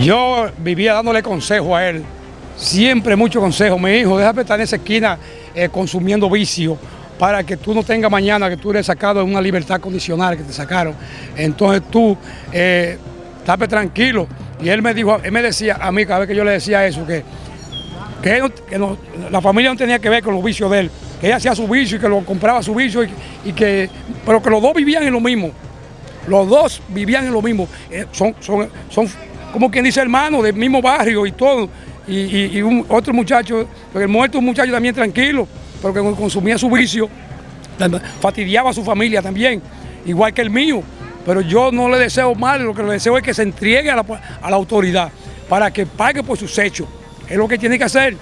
Yo vivía dándole consejo a él, siempre mucho consejo. Mi hijo, déjame estar en esa esquina eh, consumiendo vicio para que tú no tengas mañana que tú eres sacado en una libertad condicional que te sacaron. Entonces tú, eh, tranquilo. Y él me dijo, él me decía a mí cada vez que yo le decía eso, que, que, la familia no tenía que ver con los vicios de él, que ella hacía su vicio y que lo compraba su vicio, y, que, pero que los dos vivían en lo mismo. Los dos vivían en lo mismo. Eh, son, son, son como quien dice hermano, del mismo barrio y todo. Y, otro muchacho, porque el muerto un muchacho también tranquilo, pero que consumía su vicio, fastidiaba a su familia también, igual que el mío. Pero yo no le deseo mal, lo que le deseo es que se entregue a la, autoridad para que pague por sus hechos. Es lo que tiene que hacer,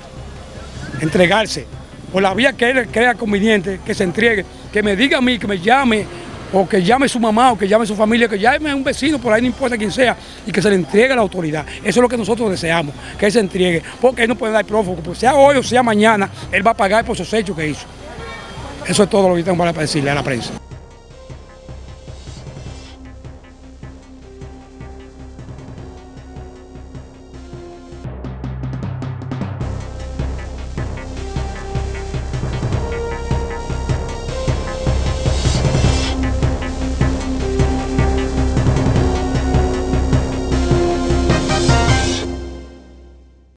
entregarse. Por la vía que él crea conveniente, que se entregue, que me diga a mí, que me llame o que llame su mamá, o que llame su familia, que llame a un vecino, por ahí no importa quién sea, y que se le entregue a la autoridad. Eso es lo que nosotros deseamos, que él se entregue, porque él no puede dar prófugo, pues sea hoy o sea mañana, él va a pagar por esos hechos que hizo. Eso es todo lo que tengo para decirle a la prensa.